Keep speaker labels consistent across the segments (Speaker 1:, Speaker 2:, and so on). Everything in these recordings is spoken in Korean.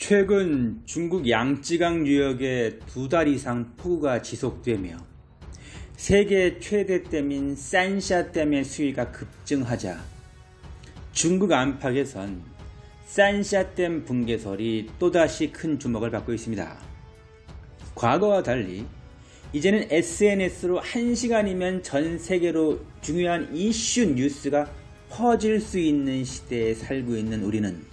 Speaker 1: 최근 중국 양쯔강 유역에 두 달 이상 폭우가 지속되며 세계 최대 댐인 산샤댐의 수위가 급증하자 중국 안팎에선 산샤댐 붕괴설이 또다시 큰 주목을 받고 있습니다. 과거와 달리 이제는 SNS로 1시간이면 전 세계로 중요한 이슈 뉴스가 퍼질 수 있는 시대에 살고 있는 우리는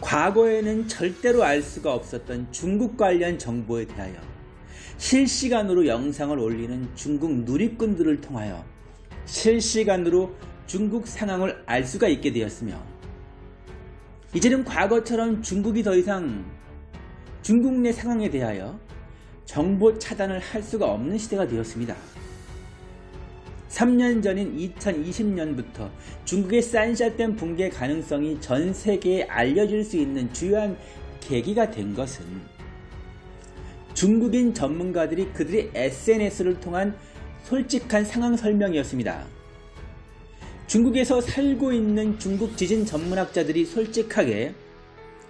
Speaker 1: 과거에는 절대로 알 수가 없었던 중국 관련 정보에 대하여 실시간으로 영상을 올리는 중국 누리꾼들을 통하여 실시간으로 중국 상황을 알 수가 있게 되었으며 이제는 과거처럼 중국이 더 이상 중국 내 상황에 대하여 정보 차단을 할 수가 없는 시대가 되었습니다. 3년 전인 2020년부터 중국의 산샤댐 붕괴 가능성이 전 세계에 알려질 수 있는 주요한 계기가 된 것은 중국인 전문가들이 그들의 SNS를 통한 솔직한 상황 설명이었습니다. 중국에서 살고 있는 중국 지진 전문학자들이 솔직하게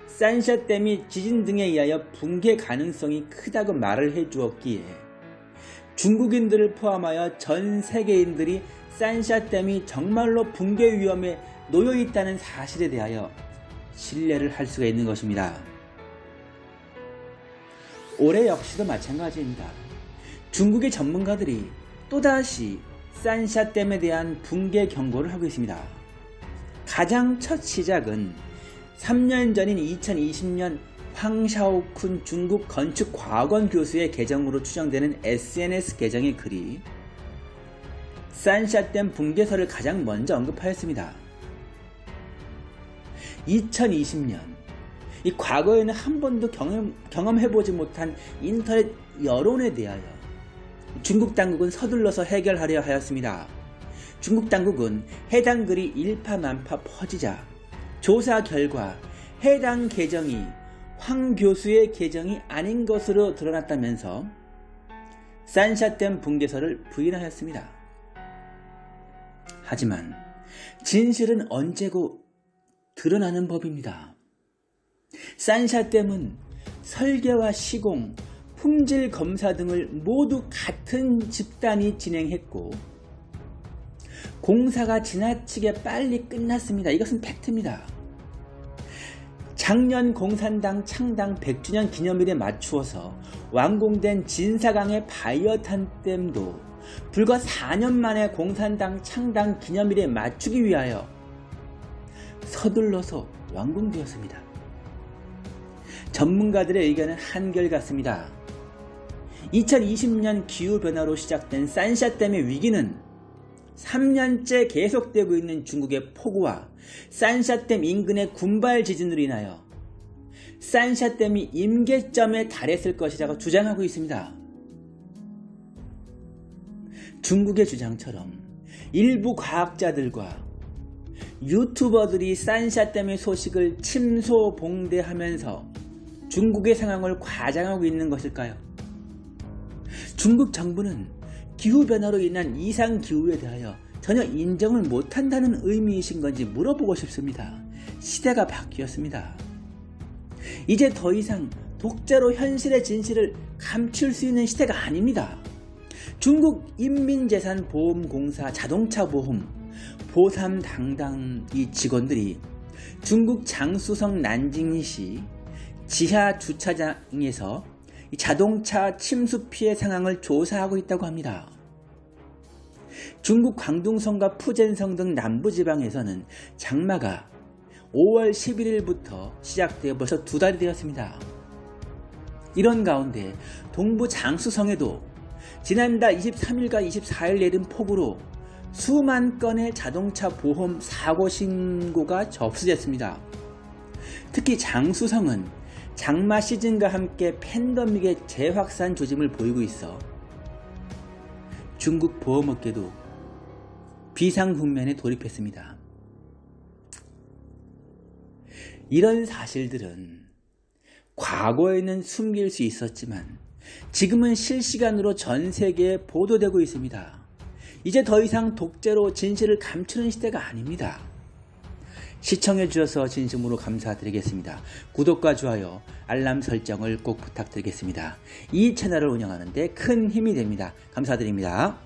Speaker 1: 산샤댐이 지진 등에 의하여 붕괴 가능성이 크다고 말을 해주었기에 중국인들을 포함하여 전 세계인들이 산샤댐이 정말로 붕괴 위험에 놓여 있다는 사실에 대하여 신뢰를 할 수가 있는 것입니다. 올해 역시도 마찬가지입니다. 중국의 전문가들이 또다시 산샤댐에 대한 붕괴 경고를 하고 있습니다. 가장 첫 시작은 3년 전인 2020년 황샤오쿤 중국 건축 과학원 교수의 계정으로 추정되는 SNS 계정의 글이 산샤댐 붕괴설을 가장 먼저 언급하였습니다. 2020년 이 과거에는 한 번도 경험, 경험해보지 못한 인터넷 여론에 대하여 중국 당국은 서둘러서 해결하려 하였습니다. 중국 당국은 해당 글이 일파만파 퍼지자 조사 결과 해당 계정이 황 교수의 계정이 아닌 것으로 드러났다면서 산샤댐 붕괴설을 부인하였습니다. 하지만 진실은 언제고 드러나는 법입니다. 산샤댐은 설계와 시공, 품질 검사 등을 모두 같은 집단이 진행했고 공사가 지나치게 빨리 끝났습니다. 이것은 팩트입니다. 작년 공산당 창당 100주년 기념일에 맞추어서 완공된 진사강의 바이어탄 댐도 불과 4년 만에 공산당 창당 기념일에 맞추기 위하여 서둘러서 완공되었습니다. 전문가들의 의견은 한결같습니다. 2020년 기후변화로 시작된 산샤댐의 위기는 3년째 계속되고 있는 중국의 폭우와 산샤댐 인근의 군발 지진으로 인하여 산샤댐이 임계점에 달했을 것이라고 주장하고 있습니다. 중국의 주장처럼 일부 과학자들과 유튜버들이 산샤댐의 소식을 침소봉대하면서 중국의 상황을 과장하고 있는 것일까요? 중국 정부는 기후변화로 인한 이상기후에 대하여 전혀 인정을 못한다는 의미이신 건지 물어보고 싶습니다. 시대가 바뀌었습니다. 이제 더 이상 독자로 현실의 진실을 감출 수 있는 시대가 아닙니다. 중국 인민재산보험공사 자동차보험 보삼당당 이 직원들이 중국 장수성 난징시 지하 주차장에서 자동차 침수 피해 상황을 조사하고 있다고 합니다. 중국 광둥성과 푸젠성 등 남부지방에서는 장마가 5월 11일부터 시작되어 벌써 두 달이 되었습니다. 이런 가운데 동부 장수성에도 지난달 23일과 24일 내린 폭우로 수만 건의 자동차 보험 사고 신고가 접수됐습니다. 특히 장수성은 장마 시즌과 함께 팬데믹의 재확산 조짐을 보이고 있어 중국 보험업계도 비상국면에 돌입했습니다. 이런 사실들은 과거에는 숨길 수 있었지만 지금은 실시간으로 전 세계에 보도되고 있습니다. 이제 더 이상 독재로 진실을 감추는 시대가 아닙니다. 시청해 주셔서 진심으로 감사드리겠습니다. 구독과 좋아요, 알람 설정을 꼭 부탁드리겠습니다. 이 채널을 운영하는데 큰 힘이 됩니다. 감사드립니다.